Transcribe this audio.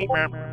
meep, meep.